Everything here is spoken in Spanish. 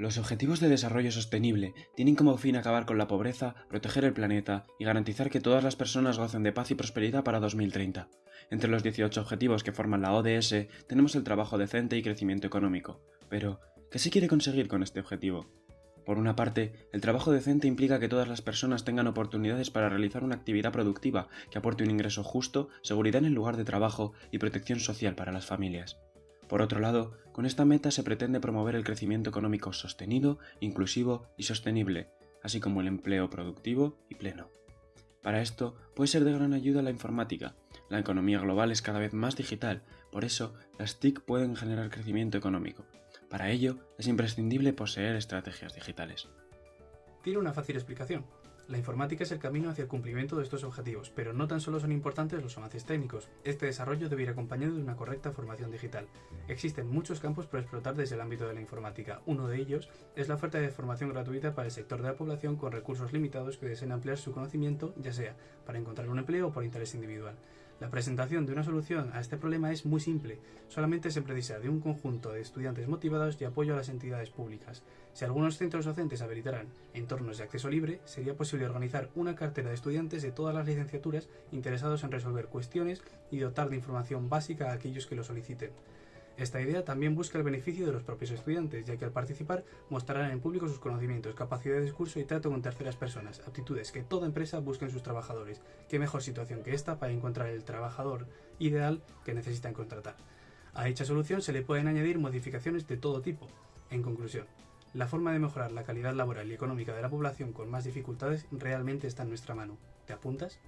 Los Objetivos de Desarrollo Sostenible tienen como fin acabar con la pobreza, proteger el planeta y garantizar que todas las personas gocen de paz y prosperidad para 2030. Entre los 18 objetivos que forman la ODS tenemos el trabajo decente y crecimiento económico. Pero, ¿qué se quiere conseguir con este objetivo? Por una parte, el trabajo decente implica que todas las personas tengan oportunidades para realizar una actividad productiva que aporte un ingreso justo, seguridad en el lugar de trabajo y protección social para las familias. Por otro lado, con esta meta se pretende promover el crecimiento económico sostenido, inclusivo y sostenible, así como el empleo productivo y pleno. Para esto puede ser de gran ayuda la informática. La economía global es cada vez más digital, por eso las TIC pueden generar crecimiento económico. Para ello es imprescindible poseer estrategias digitales. Tiene una fácil explicación. La informática es el camino hacia el cumplimiento de estos objetivos, pero no tan solo son importantes los avances técnicos. Este desarrollo debe ir acompañado de una correcta formación digital. Existen muchos campos por explotar desde el ámbito de la informática. Uno de ellos es la oferta de formación gratuita para el sector de la población con recursos limitados que deseen ampliar su conocimiento, ya sea para encontrar un empleo o por interés individual. La presentación de una solución a este problema es muy simple, solamente se precisa de un conjunto de estudiantes motivados y apoyo a las entidades públicas. Si algunos centros docentes habilitaran entornos de acceso libre, sería posible organizar una cartera de estudiantes de todas las licenciaturas interesados en resolver cuestiones y dotar de información básica a aquellos que lo soliciten. Esta idea también busca el beneficio de los propios estudiantes, ya que al participar mostrarán en público sus conocimientos, capacidad de discurso y trato con terceras personas, aptitudes que toda empresa busca en sus trabajadores. ¿Qué mejor situación que esta para encontrar el trabajador ideal que necesitan contratar? A dicha solución se le pueden añadir modificaciones de todo tipo. En conclusión, la forma de mejorar la calidad laboral y económica de la población con más dificultades realmente está en nuestra mano. ¿Te apuntas?